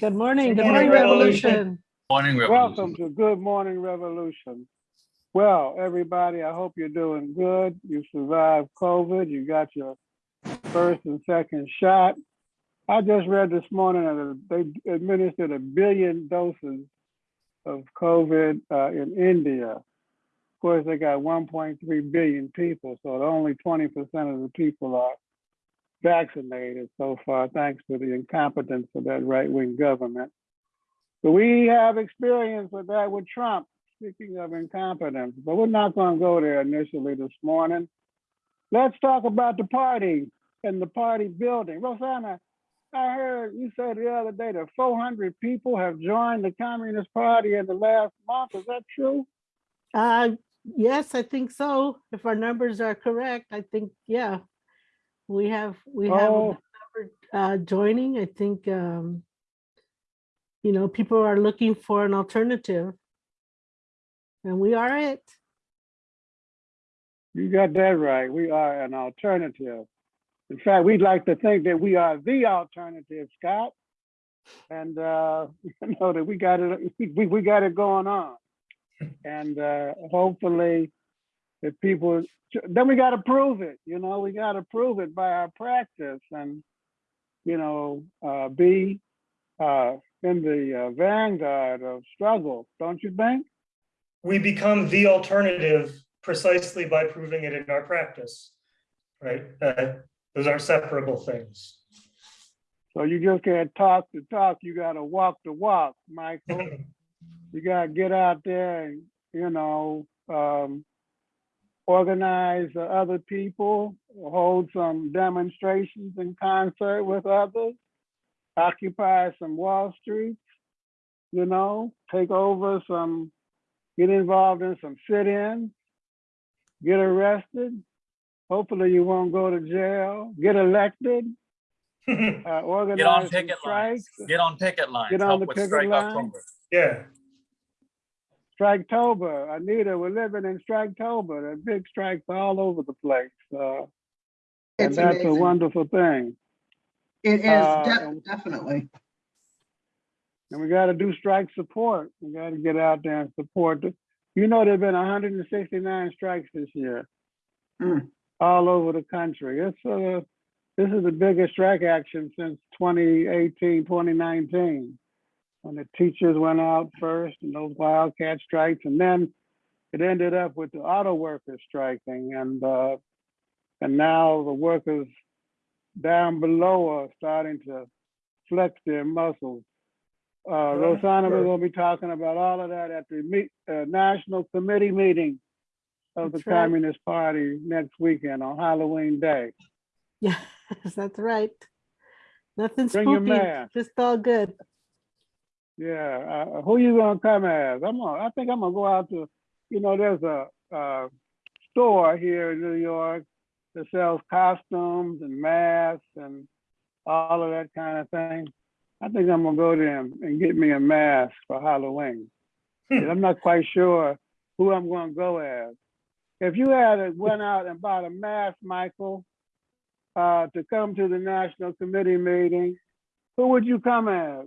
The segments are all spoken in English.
Good morning, good Good morning, morning, Revolution. Revolution. Morning, Welcome to Good Morning Revolution. Well, everybody, I hope you're doing good. You survived COVID. You got your first and second shot. I just read this morning that they administered a billion doses of COVID uh, in India. Of course, they got 1.3 billion people, so only 20% of the people are vaccinated so far, thanks to the incompetence of that right-wing government. So we have experience with that with Trump, speaking of incompetence, but we're not going to go there initially this morning. Let's talk about the party and the party building. Rosanna, I heard you said the other day that 400 people have joined the Communist Party in the last month. Is that true? Uh, yes, I think so. If our numbers are correct, I think, yeah. We have, we have Oh. uh, joining, I think, um, you know, people are looking for an alternative. And we are it. You got that right. We are an alternative. In fact, we'd like to think that we are the alternative, Scott. And uh, you know that we got it, we, we got it going on. And uh, hopefully, if people, then we got to prove it. You know, we got to prove it by our practice and, you know, uh, be uh, in the uh, vanguard of struggle. Don't you think? we become the alternative precisely by proving it in our practice, right? Uh, Those aren't separable things. So you just can't talk the talk. You got to walk the walk, Michael. you got to get out there and you know um, organize uh, other people, hold some demonstrations in concert with others, occupy some Wall Streets, you know, take over some, get involved in some sit-ins, get arrested. Hopefully you won't go to jail, get elected, uh, organize Get on some picket lines. Get on picket lines. Get on Help the with picket strike line. October. Yeah, Striketober, Anita, we're living in Striketober. There are big strikes all over the place. Uh, and that's a wonderful thing. It is, uh, and- definitely. And we got to do strike support. We got to get out there and support. the- You know, there've been 169 strikes this year, Mm. all over the country. It's uh, this is the biggest strike action since 2018, 2019, when the teachers went out first and those wildcat strikes, and then it ended up with the auto workers striking, and uh, and now the workers down below are starting to flex their muscles. Uh, Rosanna, we're going to be talking about all of that at the meet, uh, National Committee meeting of the right. Communist Party next weekend on Halloween Day. Yes, that's right. Nothing Bring spooky, just all good. Yeah, uh, who you gonna come as? I'm gonna, I think I'm gonna go out to, you know, there's a, uh store here in New York that sells costumes and masks and all of that kind of thing. I think I'm gonna go there and, and get me a mask for Halloween. I'm not quite sure who I'm gonna go as. If you had went out and bought a mask, Michael, uh, to come to the National Committee meeting, who would you come as?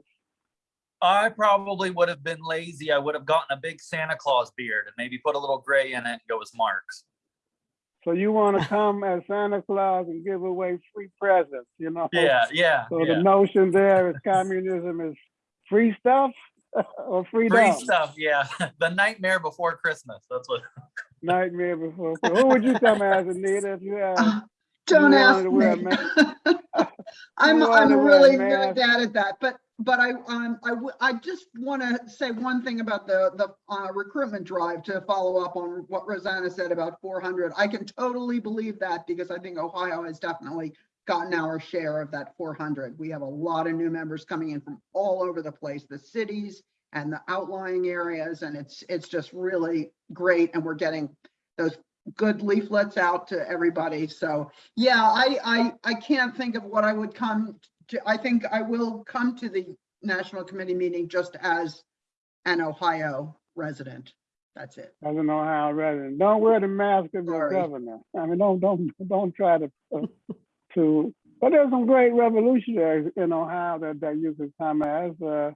I probably would have been lazy. I would have gotten a big Santa Claus beard and maybe put a little gray in it and go as Marx. So you want to come as Santa Claus and give away free presents, you know? Yeah, yeah, So yeah. the notion there is communism is free stuff or freedom? Free stuff, yeah. The nightmare before Christmas. That's what. Nightmare before. Who would you come as, Anita, if you had? Uh, Don't wanted ask to wear a me. I'm, I'm really bad at that, but, but I, um, I I just want to say one thing about the, the, uh, recruitment drive to follow up on what Rosanna said about four hundred. I can totally believe that because I think Ohio has definitely gotten our share of that four hundred. We have a lot of new members coming in from all over the place, the cities and the outlying areas, and it's, it's just really great, and we're getting those good leaflets out to everybody, so yeah, I, I, I can't think of what I would come to. I think I will come to the National Committee meeting just as an Ohio resident. That's it. As an Ohio resident, don't wear the mask of your governor. I mean, don't, don't, don't try to, uh, to But there's some great revolutionaries in Ohio that, that you could come as. Uh,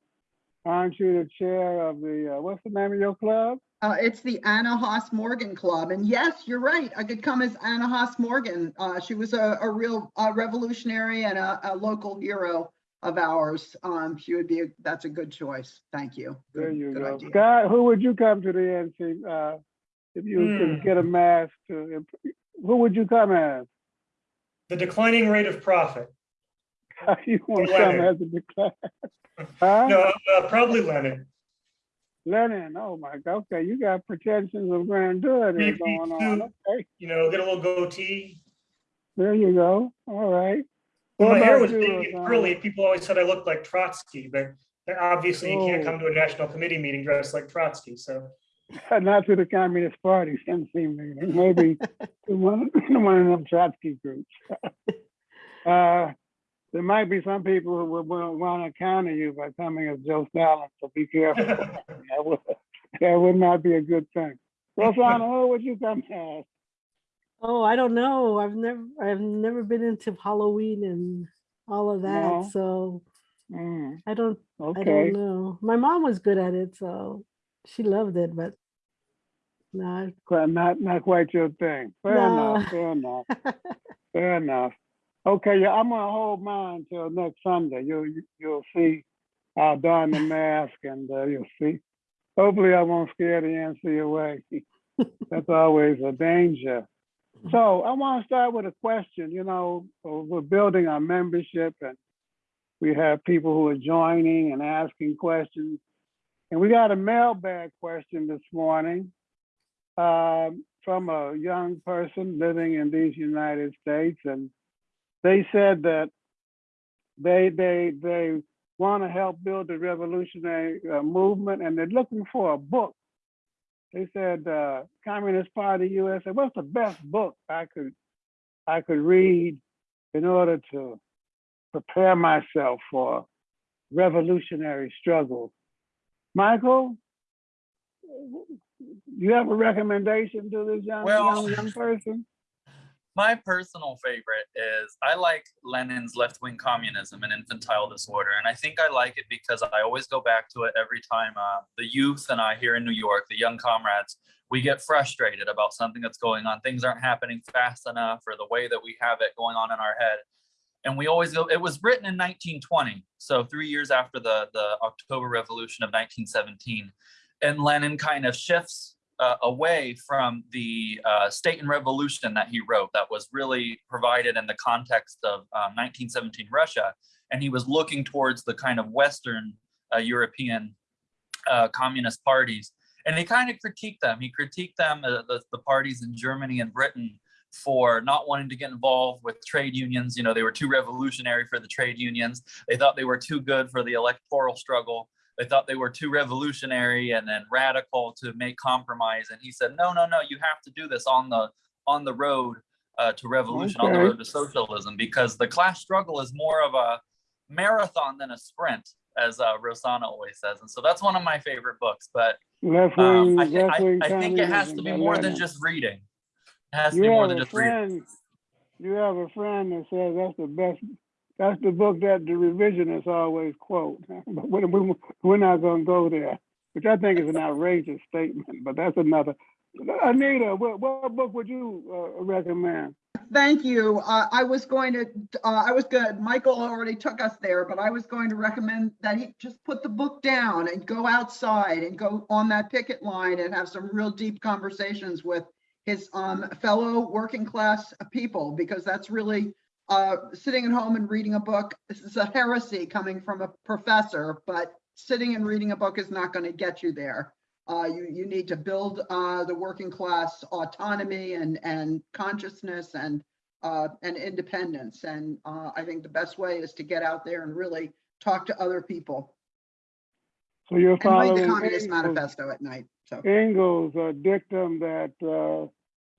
aren't you the chair of the, uh, what's the name of your club? Uh, it's the Anna Haas Morgan Club. And yes, you're right. I could come as Anna Haas Morgan. Uh, she was a, a real uh, revolutionary and a, a local hero of ours. Um, she would be, a, that's a good choice. Thank you. There you good go. idea. Scott, who would you come to the NC, uh, if you could Hmm. get a mask to, who would you come as? The declining rate of profit. You want to come as a declare? Huh? No, uh, probably Lenin. Lenin, oh my God, okay, you got pretensions of grandeur there going on, okay, You know, get a little goatee. there you go, all right. What my hair was you, big and curly, people always said I looked like Trotsky, but obviously you can't Oh. come to a national committee meeting dressed like Trotsky, so. Not to the Communist Party, seems to me, maybe to one, one of them Trotsky groups. Uh, there might be some people who would want to counter you by coming as Joe Stalin, so be careful. That would, that would not be a good thing. Rosanna, who would you come as? Oh, I don't know. I've never, I've never been into Halloween and all of that, No. so Hmm, I don't, okay. I don't know. My mom was good at it, so she loved it, but no, Quite- Not, not quite your thing. Fair No. enough, fair enough, fair enough. Okay, yeah, I'm gonna hold mine till next Sunday. You'll, you- you'll see. I'll don the mask and uh, you'll see. Hopefully I won't scare the NC away. That's always a danger. So I want to start with a question, you know, uh, we're building our membership and we have people who are joining and asking questions. And we got a mailbag question this morning um, from a young person living in these United States, and they said that they they they want to help build the revolutionary uh, movement, and they're looking for a book. They said, uh, Communist Party USA. What's the best book I could I could read in order to prepare myself for revolutionary struggles? Michael, you have a recommendation to this young Well- young, young person? My personal favorite is I like Lenin's left wing communism and infantile disorder. And I think I like it because I always go back to it every time uh, the youth and I here in New York, the young comrades, we get frustrated about something that's going on. Things aren't happening fast enough or the way that we have it going on in our head. And we always go, it was written in 1920. So three years after the, the October Revolution of 1917. And Lenin kind of shifts uh, away from the uh, state and revolution that he wrote that was really provided in the context of um, 1917 Russia. And he was looking towards the kind of Western uh, European uh, communist parties. And he kind of critiqued them. He critiqued them, uh, the, the parties in Germany and Britain, for not wanting to get involved with trade unions. You know, they were too revolutionary for the trade unions. They thought they were too good for the electoral struggle they thought they were too revolutionary and then radical to make compromise. And he said no no no you have to do this on the on the road uh, to revolution on the road to socialism because the class struggle is more of a marathon than a sprint as uh, rosanna always says. And so that's one of my favorite books but um, I, left I, I think it has to be more than just reading. It has to You be more than just reading. you have a friend that says that's the best, that's the book that the revisionists always quote. But we, we, we're not gonna go there, which I think is an outrageous statement, but that's another. Anita, what, what book would you uh, recommend? Thank you. Uh, I was going to, uh, I was good. Michael already took us there, but I was going to recommend that he just put the book down and go outside and go on that picket line and have some real deep conversations with his um, fellow working class people, because that's really uh, sitting at home and reading a book. This is a heresy coming from a professor, but sitting and reading a book is not going to get you there. Uh, you, you need to build, uh, the working class autonomy and, and consciousness and, uh, and independence. And, uh, I think the best way is to get out there and really talk to other people So you're and read following the Communist Engels- Manifesto at night. So, Engels' dictum that uh,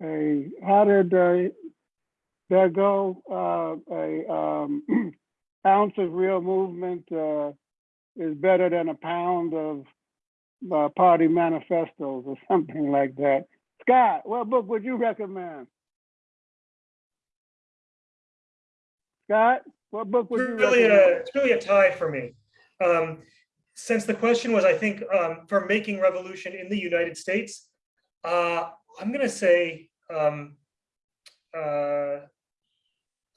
a how did that go? Uh, a um, ounce of real movement uh, is better than a pound of uh, party manifestos or something like that. Scott, what book would you recommend? Scott, what book would you It's really a, recommend? it's really a tie for me. Um, since the question was, I think, um, for making revolution in the United States, uh, I'm gonna say, um, uh,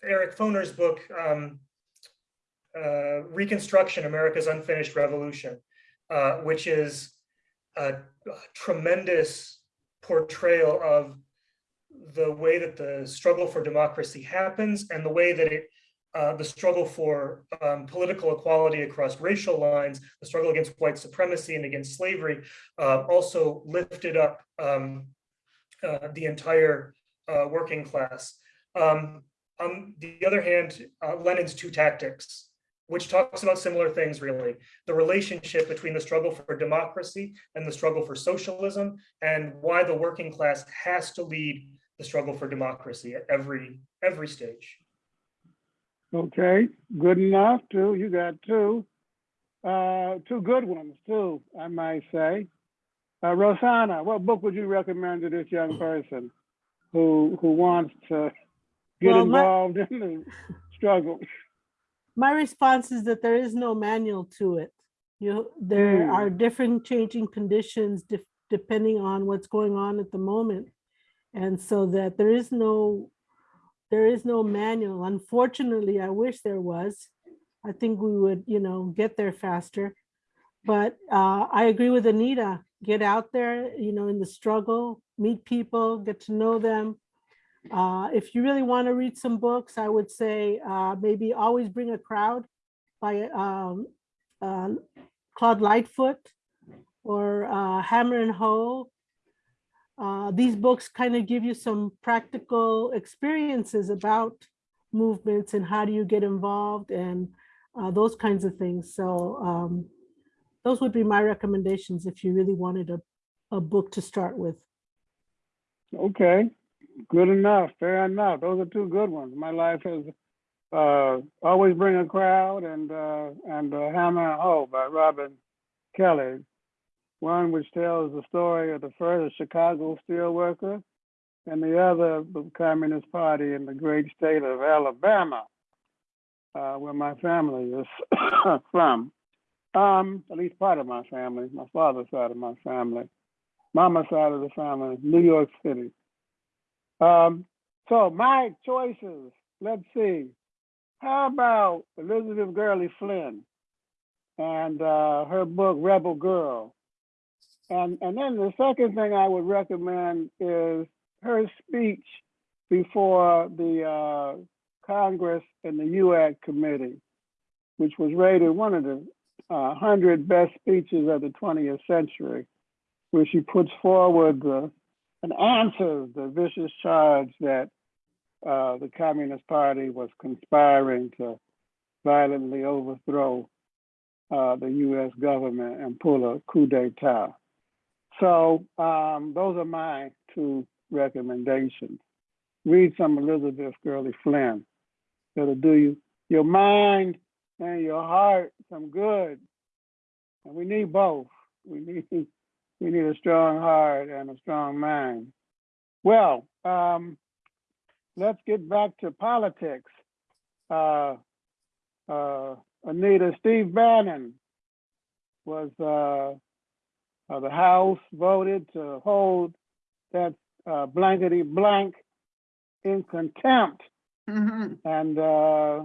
Eric Foner's book, um, uh, Reconstruction, America's Unfinished Revolution, uh, which is a tremendous portrayal of the way that the struggle for democracy happens and the way that it uh, the struggle for um, political equality across racial lines, the struggle against white supremacy and against slavery, uh, also lifted up um, uh, the entire uh, working class. Um, on the other hand, uh, Lenin's Two Tactics, which talks about similar things, really. The relationship between the struggle for democracy and the struggle for socialism, and why the working class has to lead the struggle for democracy at every every stage. Okay, good enough, two, you got two. Uh, two good ones too, I might say. Uh, Rosanna, what book would you recommend to this young person who, who wants to get Well, my- involved in the struggle? My response is that there is no manual to it. You, there Hmm. are different changing conditions def- depending on what's going on at the moment. And so that there is no, there is no manual. Unfortunately, I wish there was. I think we would, you know, get there faster. But uh, I agree with Anita, get out there, you know, in the struggle, meet people, get to know them. Uh, if you really want to read some books, I would say uh, maybe always bring a crowd by um, uh, Claude Lightfoot or uh, Hammer and Hoe. Uh, these books kind of give you some practical experiences about movements and how do you get involved and uh, those kinds of things. So um, those would be my recommendations if you really wanted a, a book to start with. Okay, good enough, fair enough. Those are two good ones. My life has uh, always bring a crowd and uh, and uh, Hammer and Hoe by Robin Kelley. One which tells the story of the first Chicago steelworker, and the other the Communist Party in the great state of Alabama, uh, where my family is from. Um, at least part of my family, my father's side of my family mama side of the family, New York City. Um, so my choices, let's see. How about Elizabeth Gurley Flynn and uh, her book Rebel Girl? And and then the second thing I would recommend is her speech before the uh, Congress and the UAC committee, which was rated one of the uh, 100 best speeches of the 20th century where she puts forward the, and answers the vicious charge that uh, the Communist Party was conspiring to violently overthrow uh, the U.S. government and pull a coup d'etat. So um, those are my two recommendations. Read some Elizabeth Gurley Flynn. It'll do you your mind and your heart some good. And we need both. We need we need a strong heart and a strong mind. Well, um, let's get back to politics. Uh, uh, Anita, Steve Bannon was uh, uh, the House voted to hold that uh, blankety blank in contempt, Mhm. and uh,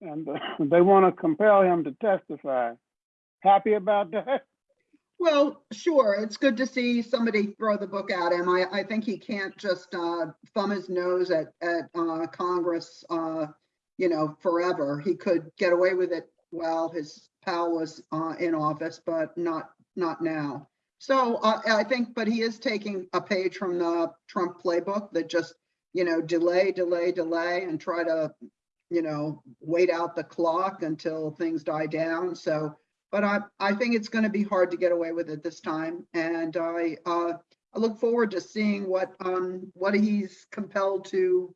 and they want to compel him to testify. Happy about that? Well, sure, it's good to see somebody throw the book at him. I, I think he can't just uh, thumb his nose at, at uh, Congress, uh, you know, forever. He could get away with it while his pal was uh, in office, but not, not now. So uh, I think, but he is taking a page from the Trump playbook that just, you know, delay, delay, delay, and try to, you know, wait out the clock until things die down. So but I, I think it's going to be hard to get away with it this time. And I, uh, I look forward to seeing what, um, what he's compelled to,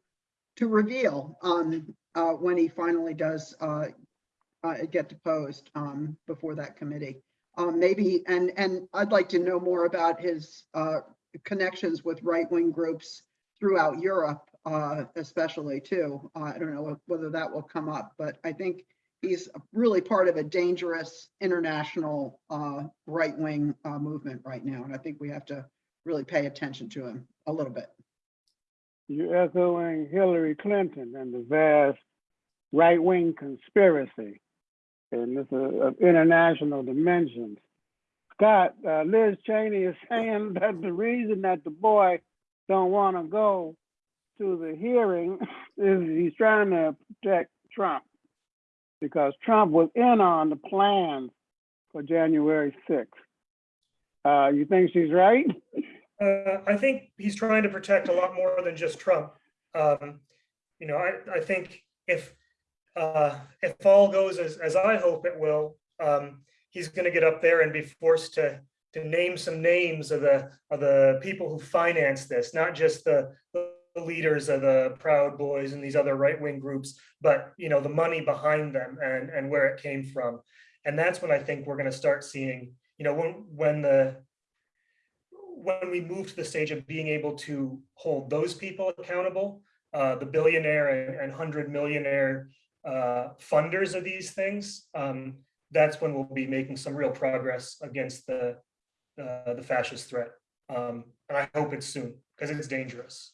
to reveal, um, uh, when he finally does, uh, uh, get deposed, um, before that committee. Um, maybe, and, and I'd like to know more about his, uh, connections with right-wing groups throughout Europe, uh, especially too. I don't know whether that will come up, but I think he's really part of a dangerous international uh, right-wing uh, movement right now. And I think we have to really pay attention to him a little bit. You're echoing Hillary Clinton and the vast right-wing conspiracy. And this is of international dimensions. Scott, uh, Liz Cheney is saying that the reason that the boy don't want to go to the hearing is he's trying to protect Trump because Trump was in on the plans for January 6th. Uh, you think she's right? Uh, I think he's trying to protect a lot more than just Trump. Um, you know, I, I think if, uh, if all goes as, as I hope it will, um, he's gonna get up there and be forced to, to name some names of the, of the people who finance this, not just the, the leaders of the Proud Boys and these other right-wing groups, but, you know, the money behind them and, and where it came from. And that's when I think we're gonna start seeing, you know, when, when the, when we move to the stage of being able to hold those people accountable, uh, the billionaire and, and hundred millionaire uh, funders of these things, um, that's when we'll be making some real progress against the uh, the fascist threat. Um, and I hope it's soon because it's dangerous.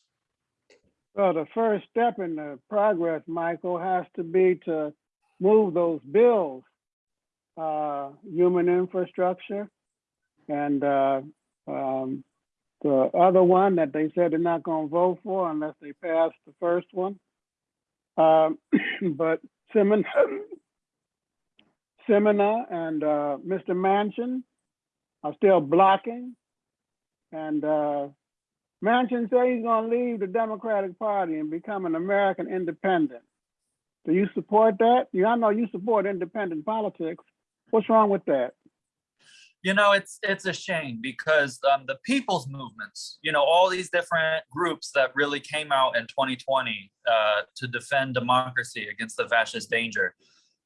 Well, the first step in the progress, Michael, has to be to move those bills, uh, human infrastructure, and uh, um, the other one that they said they're not going to vote for unless they pass the first one. Um, but Sinema, and uh, Mr. Manchin are still blocking, and uh, Manchin said he's going to leave the Democratic Party and become an American independent. Do you support that? You, I know you support independent politics. What's wrong with that? You know, it's it's a shame because um, the people's movements, you know, all these different groups that really came out in 2020 uh, to defend democracy against the fascist danger,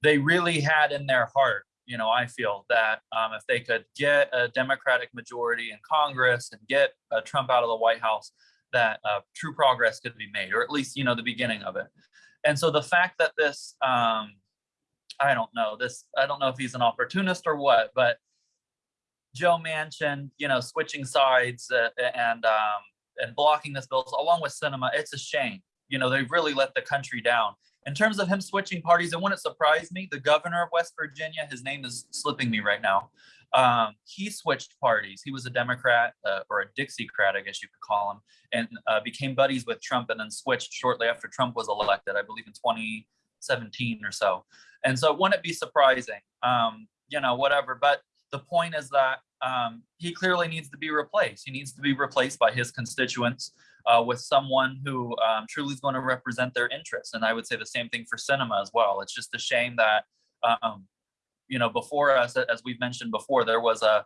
they really had in their heart, you know, I feel that um, if they could get a Democratic majority in Congress and get uh, Trump out of the White House, that uh, true progress could be made, or at least, you know, the beginning of it. And so the fact that this, um, I don't know, this, I don't know if he's an opportunist or what, but Joe Manchin, you know, switching sides uh, and um, and blocking this bill along with Sinema, it's a shame. You know, they've really let the country down. In terms of him switching parties, it wouldn't surprise me, the governor of West Virginia, his name is slipping me right now. Um, he switched parties. He was a Democrat uh, or a Dixiecrat, I guess you could call him, and uh, became buddies with Trump and then switched shortly after Trump was elected, I believe in 2017 or so. And so it wouldn't be surprising? Um, you know, whatever. But the point is that um, he clearly needs to be replaced. He needs to be replaced by his constituents uh, with someone who um, truly is going to represent their interests. And I would say the same thing for Sinema as well. It's just a shame that, um, you know, before us, as we've mentioned before, there was a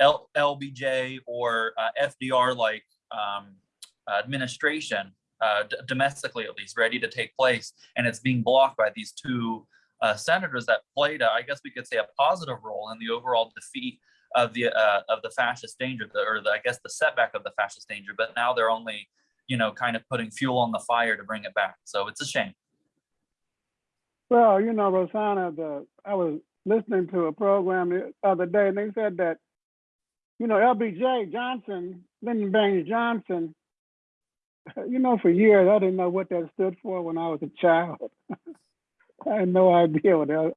L LBJ or uh, FDR like um, administration, uh, domestically at least, ready to take place. And it's being blocked by these two uh, senators that played, a, I guess we could say, a positive role in the overall defeat of the uh, of the fascist danger, or the, I guess the setback of the fascist danger. But now they're only, you know, kind of putting fuel on the fire to bring it back. So it's a shame. Well, you know, Rosanna, the I was listening to a program the other day, and they said that, you know, LBJ Johnson, Lyndon Baines Johnson, you know, for years I didn't know what that stood for when I was a child. I had no idea what.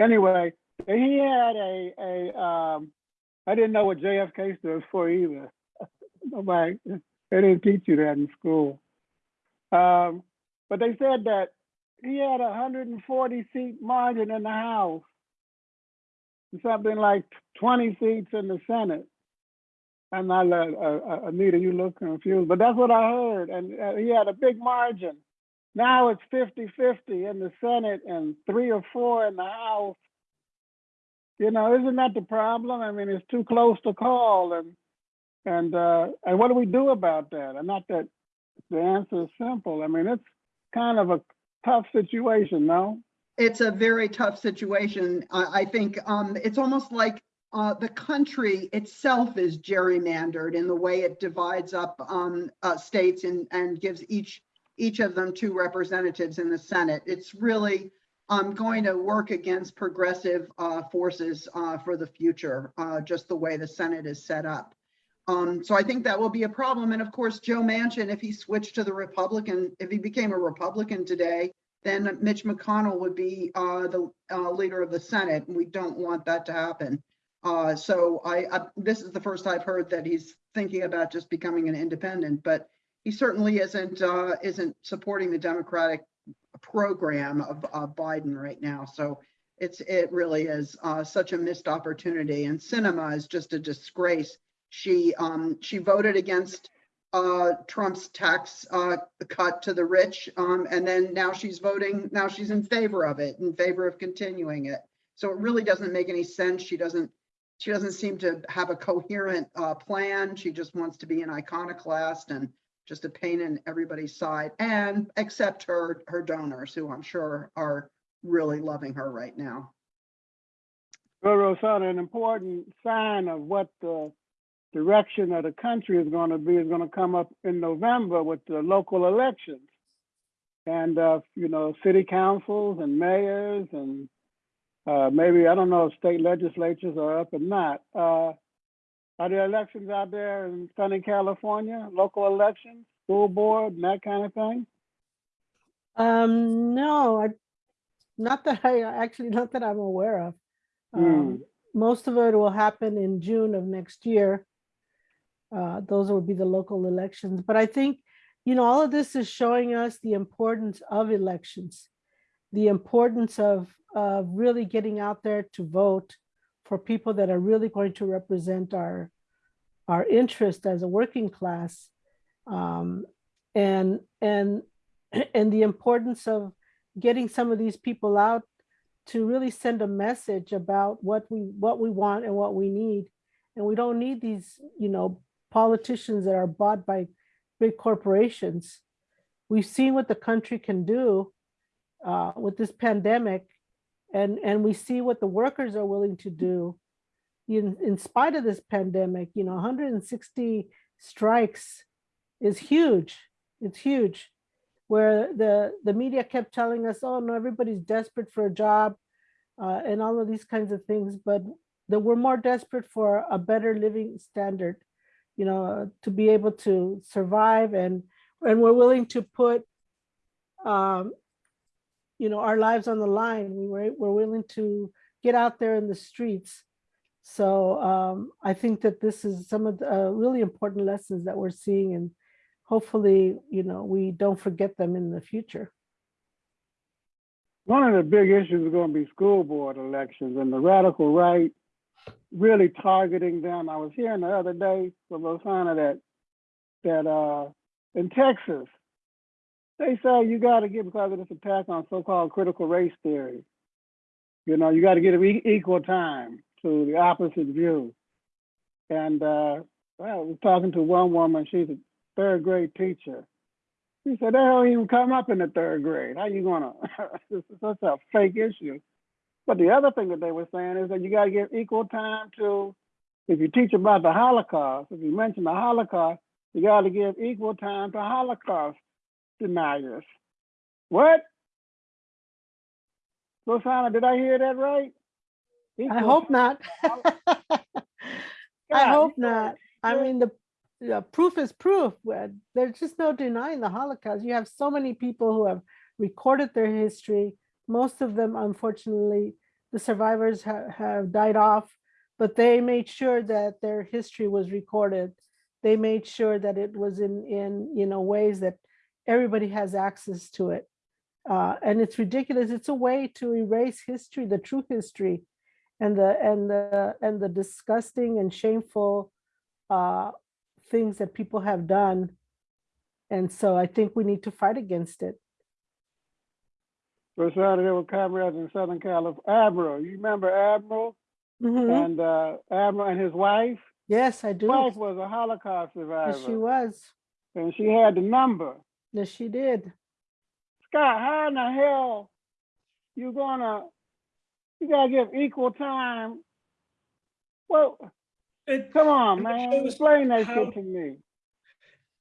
Anyway, he had a a um, I didn't know what JFK stood for either. Nobody, they didn't teach you that in school. Um, but they said that he had a 140 seat margin in the House, something like 20 seats in the Senate. And I'm not, uh, Anita, you look confused, but that's what I heard. And uh, he had a big margin. Now it's 50-50 in the Senate and three or four in the House. You know, isn't that the problem? I mean, it's too close to call and and uh, and what do we do about that? And not that the answer is simple. I mean, it's kind of a tough situation, no? It's a very tough situation. I, think um, it's almost like uh, the country itself is gerrymandered in the way it divides up um, uh, states and, and gives each each of them two representatives in the Senate. It's really um, going to work against progressive uh, forces uh, for the future, uh, just the way the Senate is set up. Um, so I think that will be a problem. And of course, Joe Manchin, if he switched to the Republican, if he became a Republican today, then Mitch McConnell would be uh, the uh, leader of the Senate, and we don't want that to happen. Uh, so I, I, this is the first I've heard that he's thinking about just becoming an independent, but he certainly isn't isn't supporting the Democratic program of, of Biden right now. So it's it really is uh, such a missed opportunity, and Sinema is just a disgrace. She um, she voted against uh, Trump's tax uh, cut to the rich, um, and then now she's voting. Now she's in favor of it, in favor of continuing it. So it really doesn't make any sense. She doesn't she doesn't seem to have a coherent uh, plan. She just wants to be an iconoclast and just a pain in everybody's side, and except her her donors, who I'm sure are really loving her right now. Well, Rosanna, an important sign of what the direction of the country is going to be is going to come up in November with the local elections. And, uh, you know, city councils and mayors and uh, maybe, I don't know if state legislatures are up or not. Uh, are there elections out there in Southern California, local elections, school board and that kind of thing? Um, no, I, not that I, actually, not that I'm aware of. Um, Most of it will happen in June of next year. Uh, those will be the local elections, but I think, you know, all of this is showing us the importance of elections. The importance of, of really getting out there to vote for people that are really going to represent our, our interest as a working class. Um, and, and, and the importance of getting some of these people out to really send a message about what we, what we want and what we need. And we don't need these, you know, politicians that are bought by big corporations. We've seen what the country can do uh, with this pandemic and, and we see what the workers are willing to do in, in spite of this pandemic, you know, 160 strikes is huge. It's huge. Where the, the media kept telling us, oh no, everybody's desperate for a job uh, and all of these kinds of things, but that we're more desperate for a better living standard, you know, to be able to survive and, and we're willing to put, um, you know, our lives on the line. We were, we're willing to get out there in the streets. So um, I think that this is some of the uh, really important lessons that we're seeing and hopefully, you know, we don't forget them in the future. One of the big issues is going to be school board elections and the radical right really targeting them. I was hearing the other day from Rosanna that that uh, in Texas, they say you got to get because of this attack on so-called critical race theory. You know, you got to give equal time to the opposite view. And uh, I was talking to one woman. She's a third grade teacher. She said, "They don't even come up in the third grade. How you gonna? this is such a fake issue." But the other thing that they were saying is that you got to give equal time to, if you teach about the Holocaust, if you mention the Holocaust, you got to give equal time to Holocaust deniers. What? Rosanna, did I hear that right? I hope not. I hope not. I mean, the, the proof is proof. There's just no denying the Holocaust. You have so many people who have recorded their history. Most of them, unfortunately, the survivors have, have died off, but they made sure that their history was recorded. They made sure that it was in, in, you know, ways that everybody has access to it. Uh, and it's ridiculous. It's a way to erase history, the true history, and the and the and the disgusting and shameful uh, things that people have done. And so I think we need to fight against it. Rosanna, there with comrades in Southern California. Admiral, you remember Admiral Mhm. and uh, Admiral and his wife? Yes, I do. Wife was a Holocaust survivor, Yes, she was. and she had the number. Yes, she did. Scott, how in the hell you gonna? You gotta give equal time. Well, It, come on, It man, shows explain that how- shit to me.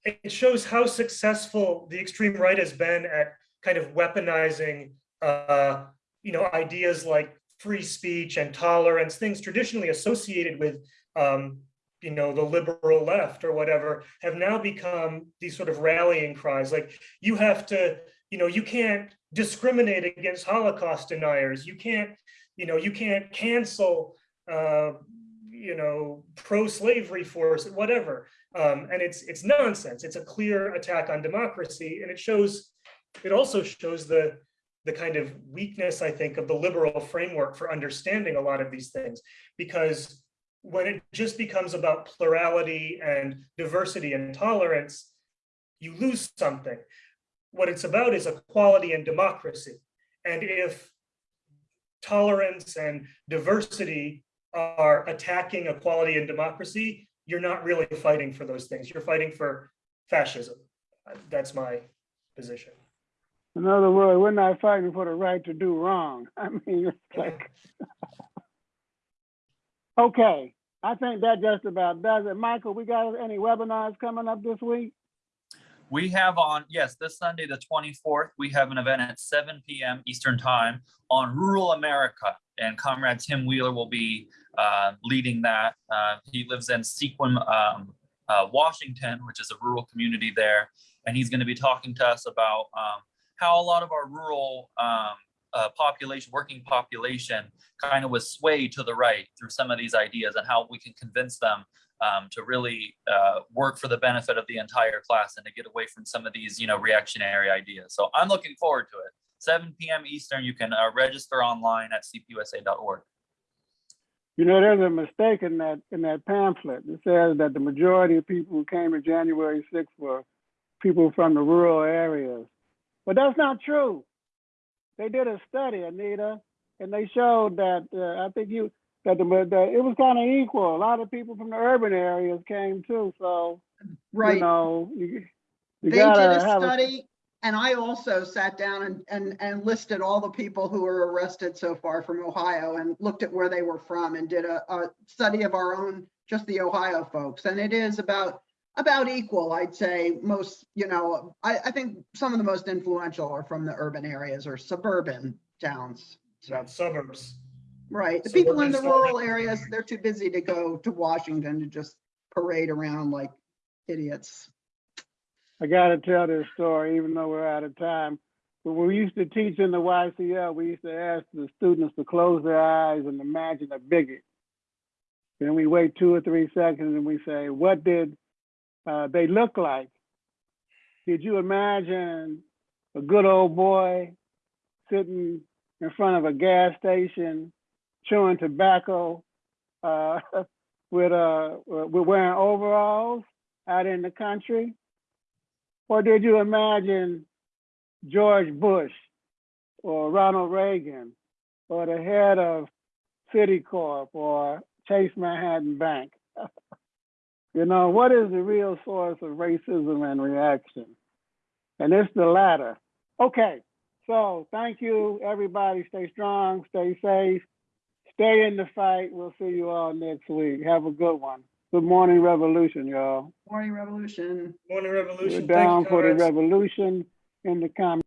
it shows how successful the extreme right has been at kind of weaponizing, uh, you know, ideas like free speech and tolerance, things traditionally associated with, um, you know, the liberal left or whatever, have now become these sort of rallying cries. Like you have to, you know, you can't discriminate against Holocaust deniers. You can't, you know, you can't cancel, uh, you know, pro-slavery force, whatever. Um, and it's it's nonsense. It's a clear attack on democracy, and it shows. It also shows the the kind of weakness, I think, of the liberal framework for understanding a lot of these things, because when it just becomes about plurality and diversity and tolerance, you lose something. What it's about is equality and democracy. And if tolerance and diversity are attacking equality and democracy, you're not really fighting for those things. You're fighting for fascism. That's my position. In other words, we're not fighting for the right to do wrong. I mean, it's like, okay, I think that just about does it. Michael, we got any webinars coming up this week? We have on, yes, this Sunday, the 24th, we have an event at 7 PM Eastern Time on rural America. And Comrade Tim Wheeler will be uh, leading that. Uh, He lives in Sequim, um, uh, Washington, which is a rural community there. And he's going to be talking to us about um, how a lot of our rural um, uh, population, working population kind of was swayed to the right through some of these ideas and how we can convince them um, to really uh, work for the benefit of the entire class and to get away from some of these, you know, reactionary ideas. So I'm looking forward to it. 7 p.m. Eastern. You can uh, register online at cpusa.org. You know, there's a mistake in that, in that pamphlet. It says that the majority of people who came to January 6th were people from the rural areas. But that's not true. They did a study, Anita, and they showed that, uh, I think you, that the, that it was kind of equal. A lot of people from the urban areas came too, so, you Right. know, you, you They did a have a, study and I also sat down and, and, and listed all the people who were arrested so far from Ohio and looked at where they were from and did a, a study of our own, just the Ohio folks. And it is about, about equal, I'd say. Most, you know, I, I think some of the most influential are from the urban areas or suburban towns. So, Suburbs. right. The people in the rural areas, they're too busy to go to Washington to just parade around like idiots. I gotta tell this story, even though we're out of time. When we used to teach in the YCL, we used to ask the students to close their eyes and imagine a bigot. Then we wait two or three seconds and we say, what did uh, they look like? Did you imagine a good old boy sitting in front of a gas station, chewing tobacco, uh, with uh, with wearing overalls out in the country? Or did you imagine George Bush or Ronald Reagan or the head of Citicorp or Chase Manhattan Bank? you know, what is the real source of racism and reaction? And it's the latter. Okay, so thank you, everybody. Stay strong, stay safe, stay in the fight. We'll see you all next week. Have a good one. Good morning, revolution, y'all. Morning Revolution. Morning Revolution. We're Revolution. Down you, for the revolution in the comments.